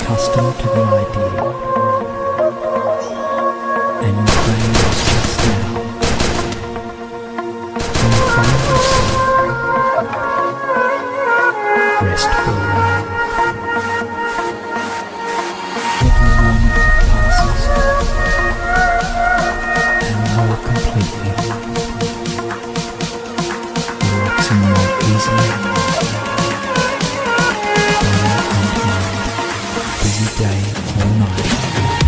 custom to the idea. DJ all night.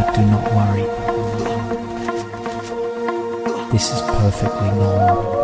but do not worry. This is perfectly normal.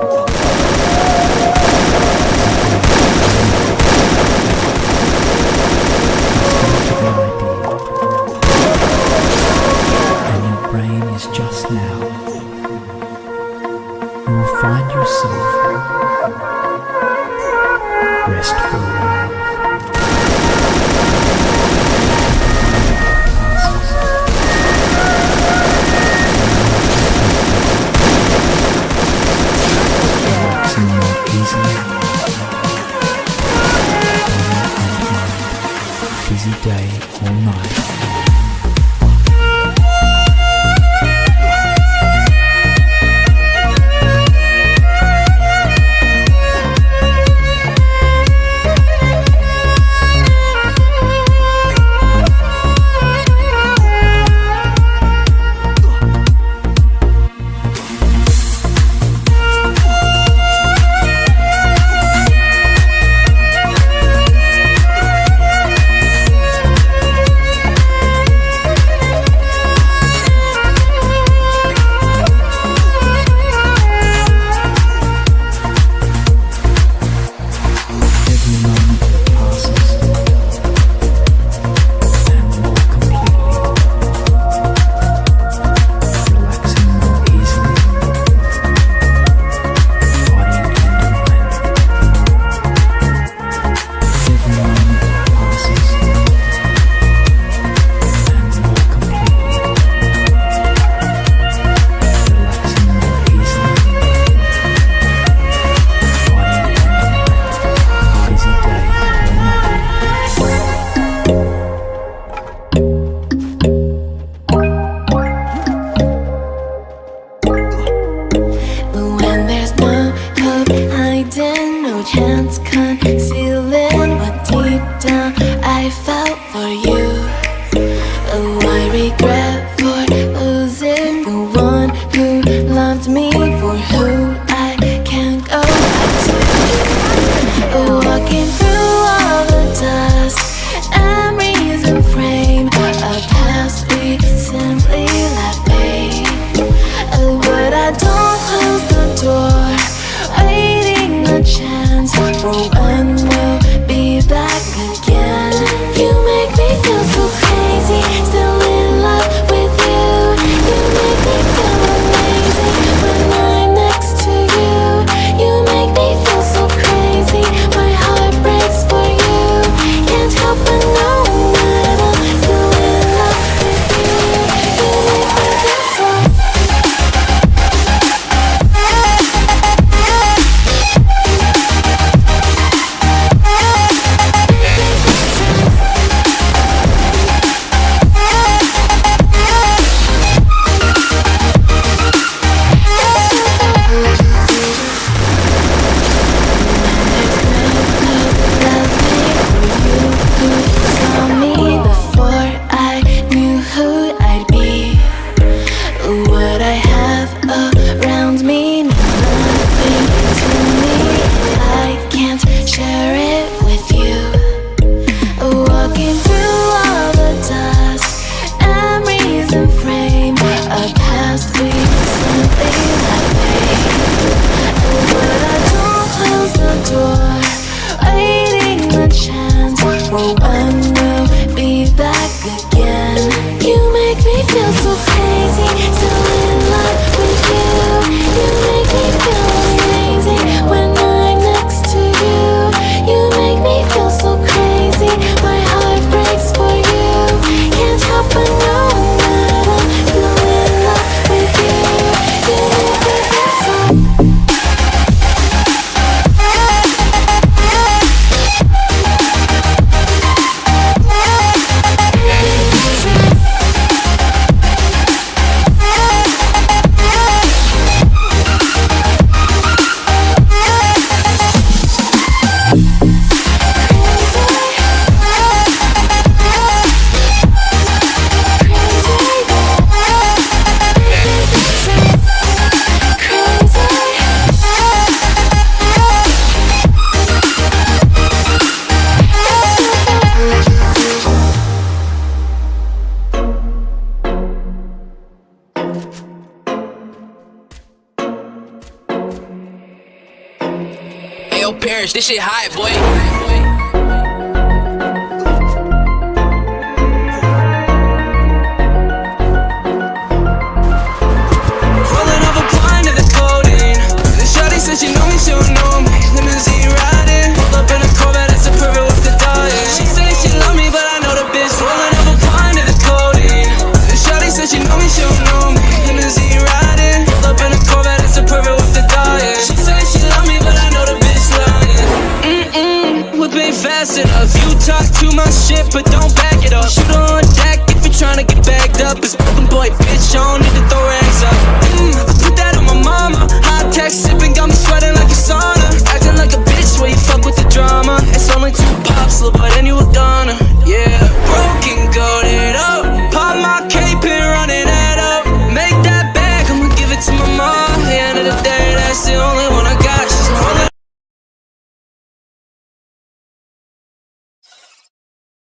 This shit hot, boy. talk too much shit, but don't back it up. Shoot on deck if you're trying to get bagged up. It's broken boy, bitch, I don't need to throw hands up. Mmm, put that on my mama. Hot text sipping, got me sweating like a sauna. Acting like a bitch where you fuck with the drama. It's only two pops, little but then you a goner. Yeah, broken, got it up. Pop my cape and running it up. Make that bag, I'ma give it to my mom. At the end of the day, that's the